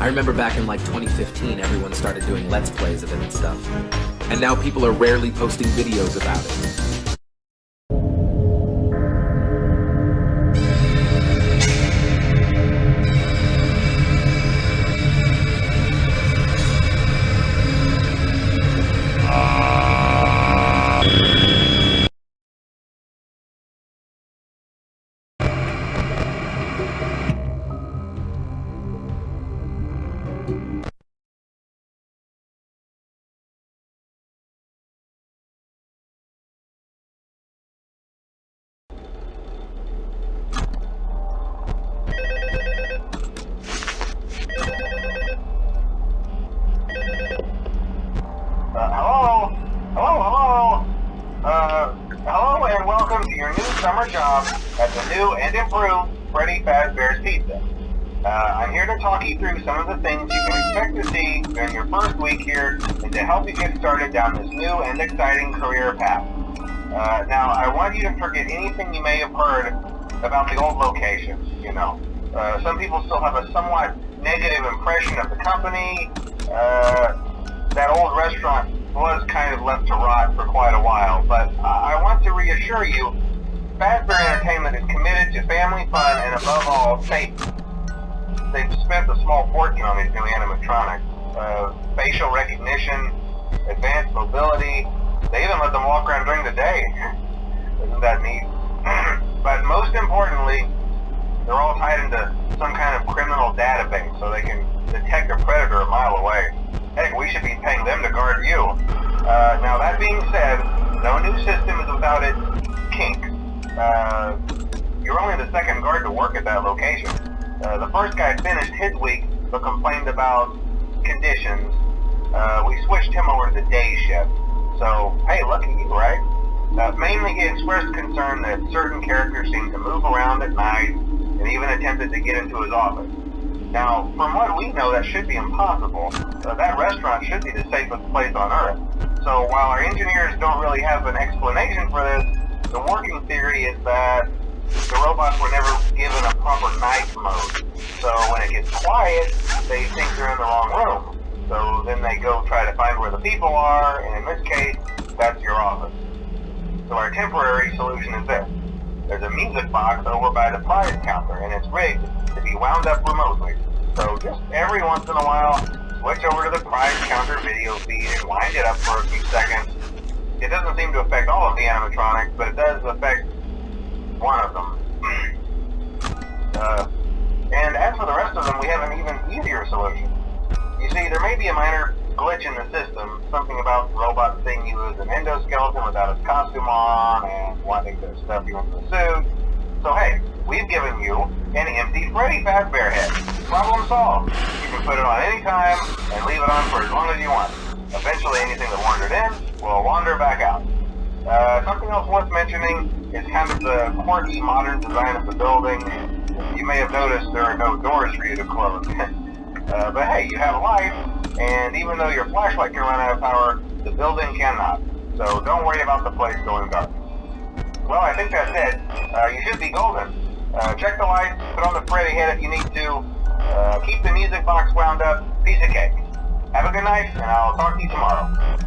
I remember back in like 2015, everyone started doing Let's Plays of it and stuff. And now people are rarely posting videos about it. New and improved Freddy Fazbear's Pizza. Uh, I'm here to talk you through some of the things you can expect to see during your first week here and to help you get started down this new and exciting career path. Uh, now, I want you to forget anything you may have heard about the old locations, you know. Uh, some people still have a somewhat negative impression of the company. Uh, that old restaurant was kind of left to rot for quite a while, but I want to reassure you Fazbear Entertainment is committed to family fun and above all, safety. They've spent a small fortune on these new animatronics. Uh, facial recognition, advanced mobility. They even let them walk around during the day. Isn't that neat? but most importantly, they're all tied into some kind of criminal database so they can detect a predator a mile away. Heck, we should be paying them to guard you. Uh, now that being said, no new system is without its kinks. Uh, you're only the second guard to work at that location. Uh, the first guy finished his week, but complained about conditions. Uh, we switched him over to the day shift. So, hey, lucky you, right? Uh, mainly he expressed concern that certain characters seemed to move around at night and even attempted to get into his office. Now, from what we know, that should be impossible. Uh, that restaurant should be the safest place on Earth. So while our engineers don't really have an explanation for this, the working theory is that the robots were never given a proper night mode. So when it gets quiet, they think they're in the wrong room. So then they go try to find where the people are, and in this case, that's your office. So our temporary solution is this. There's a music box over by the prize counter, and it's rigged to be wound up remotely. So just every once in a while, switch over to the prize counter video feed and wind it up for a few seconds, it doesn't seem to affect all of the animatronics, but it does affect one of them. uh, and as for the rest of them, we have an even easier solution. You see, there may be a minor glitch in the system, something about the robot seeing you as an endoskeleton without his costume on, and wanting to stuff you into the suit. So hey, we've given you an empty Freddy Fazbear head. Problem solved. You can put it on any time and leave it on for as long as you want. Eventually anything that wandered in will wander back out. Uh, something else worth mentioning is kind of the quartz modern design of the building. You may have noticed there are no doors for you to close. uh, but hey, you have a light, and even though your flashlight can run out of power, the building cannot. So don't worry about the place going dark. Well, I think that's it. Uh, you should be golden. Uh, check the lights, put on the Freddy head if you need to. Uh, keep the music box wound up. Piece of cake. Have a good night, and I'll talk to you tomorrow.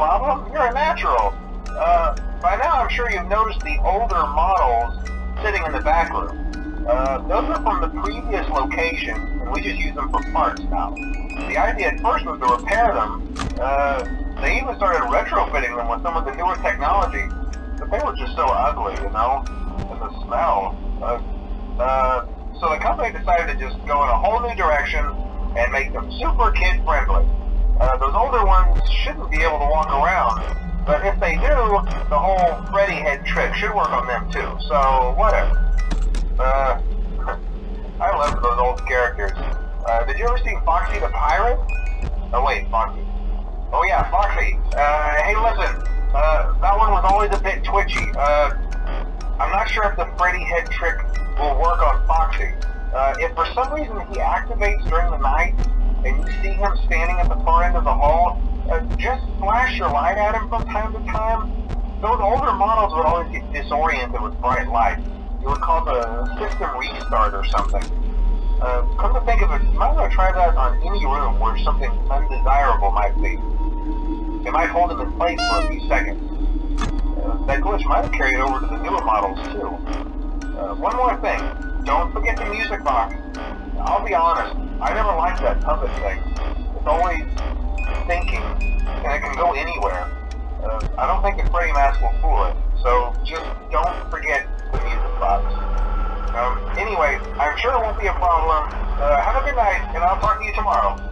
Problem? You're a natural. Uh, by now I'm sure you've noticed the older models sitting in the back room. Uh, those are from the previous location, and we just use them for parts now. The idea at first was to repair them. Uh, they even started retrofitting them with some of the newer technology, but they were just so ugly, you know, and the smell. Uh, uh, so the company decided to just go in a whole new direction and make them super kid friendly. Uh, those older ones shouldn't be able to walk around, but if they do, the whole Freddy head trick should work on them too, so whatever. Uh, I love those old characters. Uh, did you ever see Foxy the Pirate? Oh wait, Foxy. Oh yeah, Foxy. Uh, hey listen, uh, that one was always a bit twitchy. Uh, I'm not sure if the Freddy head trick will work on Foxy. Uh, if for some reason he activates during the night, and you see him standing at the far end of the hall, uh, just flash your light at him from time to time. Those older models would always get disoriented with bright lights. You would call the system restart or something. Uh, come to think of it, you might want to try that on any room where something undesirable might be. It might hold him in place for a few seconds. Uh, that glitch might have carried over to the newer models too. Uh, one more thing, don't forget the music box. I'll be honest, I never liked that puppet thing. It's always thinking, and it can go anywhere. Uh, I don't think the Freddy mask will fool it, so just don't forget the music box. Um, anyway, I'm sure it won't be a problem. Uh, have a good night, and I'll talk to you tomorrow.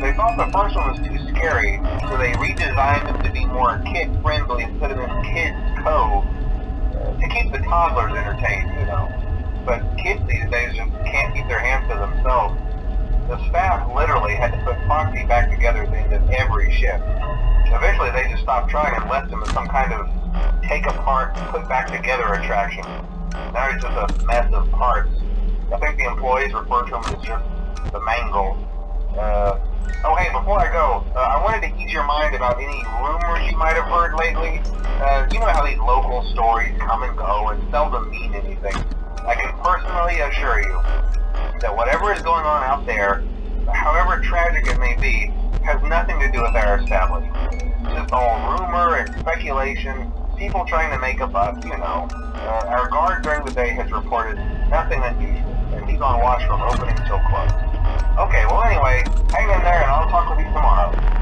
They thought the first one was too scary, so they redesigned him to be more kid-friendly instead of this Kids Cove to keep the toddlers entertained, you know? But kids these days just can't keep their hands to themselves. The staff literally had to put Foxy back together at the end of every shift. Eventually they just stopped trying and left him as some kind of take apart, put back together attraction. Now he's just a mess of parts. I think the employees refer to him as just the mangle. Uh, oh hey, before I go, uh, I wanted to ease your mind about any rumors you might have heard lately. Uh, you know how these local stories come and go and seldom mean anything. I can personally assure you that whatever is going on out there, however tragic it may be, has nothing to do with our establishment. It's just all rumor and speculation, people trying to make a buck, you know. Uh, our guard during the day has reported nothing unusual, and he's on watch from opening till close. Okay, well anyway, hang in there and I'll talk with you tomorrow.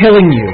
Killing you.